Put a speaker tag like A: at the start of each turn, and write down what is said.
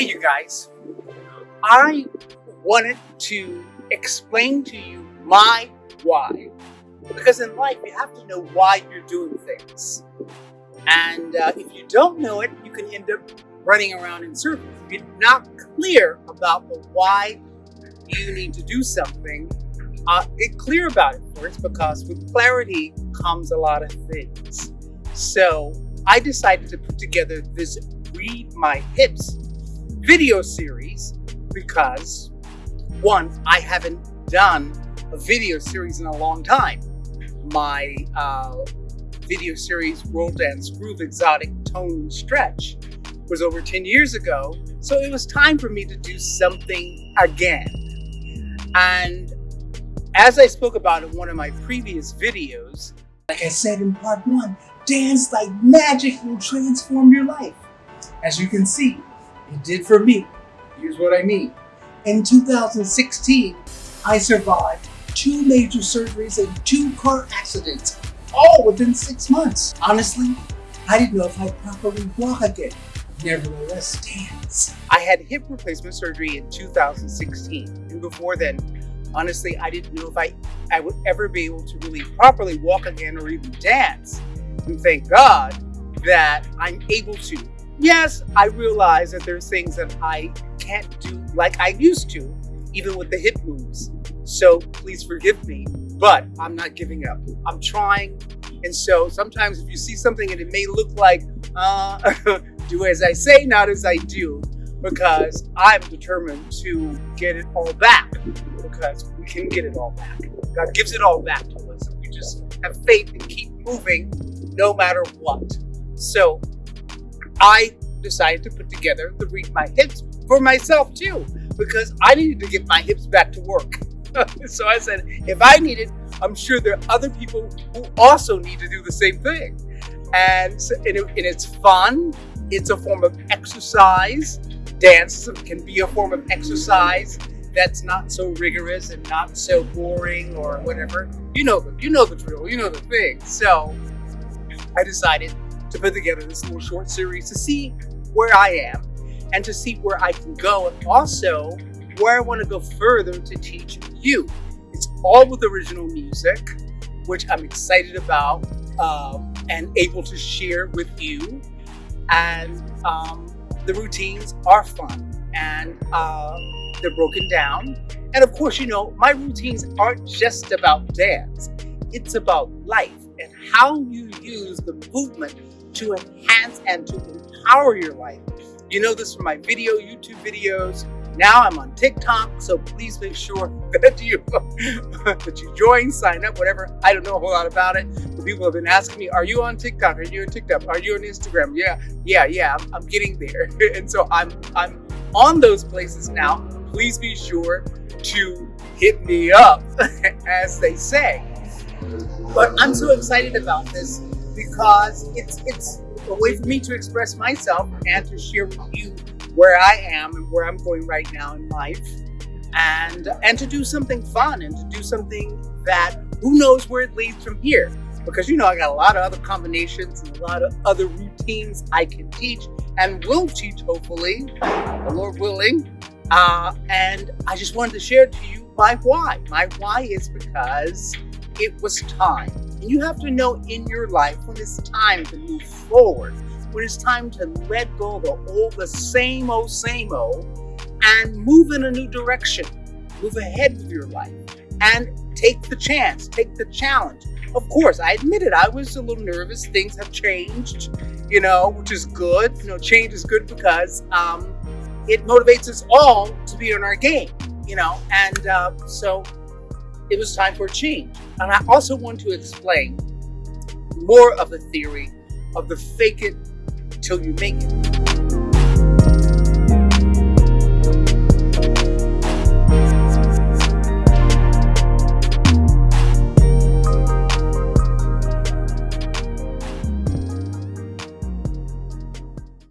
A: Hey, you guys. I wanted to explain to you my why. Because in life, you have to know why you're doing things. And uh, if you don't know it, you can end up running around in circles. If you're not clear about the why you need to do something, uh, get clear about it first because with clarity comes a lot of things. So I decided to put together this Read My Hips video series because one, I haven't done a video series in a long time. My uh, video series, World Dance Groove Exotic Tone Stretch, was over 10 years ago. So it was time for me to do something again. And as I spoke about in one of my previous videos,
B: like I said in part one, dance like magic will transform your life. As you can see, it did for me. Here's what I mean. In 2016, I survived two major surgeries and two car accidents, all within six months. Honestly, I didn't know if I'd properly walk again. Nevertheless, dance.
A: I had hip replacement surgery in 2016. And before then, honestly, I didn't know if I, I would ever be able to really properly walk again or even dance. And thank God that I'm able to. Yes, I realize that there's things that I can't do like I used to, even with the hip moves. So please forgive me, but I'm not giving up. I'm trying. And so sometimes if you see something and it may look like, uh, do as I say, not as I do, because I'm determined to get it all back, because we can get it all back. God gives it all back to us. If we just have faith and keep moving no matter what. So I decided to put together the Read My Hips for myself too, because I needed to get my hips back to work. so I said, if I need it, I'm sure there are other people who also need to do the same thing. And, and, it, and it's fun. It's a form of exercise. Dance can be a form of exercise that's not so rigorous and not so boring or whatever. You know you know the drill. You know the thing. So I decided to put together this little short series to see where I am and to see where I can go and also where I want to go further to teach you. It's all with original music, which I'm excited about um, and able to share with you. And um, the routines are fun and uh, they're broken down. And of course, you know, my routines aren't just about dance. It's about life and how you use the movement to enhance and to empower your life. You know this from my video, YouTube videos. Now I'm on TikTok, so please make sure that you that you join, sign up, whatever. I don't know a whole lot about it, but people have been asking me, "Are you on TikTok? Are you on TikTok? Are you on Instagram?" Yeah, yeah, yeah. I'm, I'm getting there, and so I'm I'm on those places now. Please be sure to hit me up, as they say. But I'm so excited about this because it's it's a way for me to express myself and to share with you where I am and where I'm going right now in life. And and to do something fun and to do something that who knows where it leads from here. Because you know I got a lot of other combinations and a lot of other routines I can teach and will teach hopefully the Lord willing. Uh, and I just wanted to share to you my why. My why is because it was time and you have to know in your life when it's time to move forward, when it's time to let go of the old, the same old, same old, and move in a new direction. Move ahead with your life and take the chance, take the challenge. Of course, I admit it, I was a little nervous. Things have changed, you know, which is good. You know, change is good because um, it motivates us all to be on our game, you know, and uh, so it was time for change. And I also want to explain more of the theory of the fake it till you make it.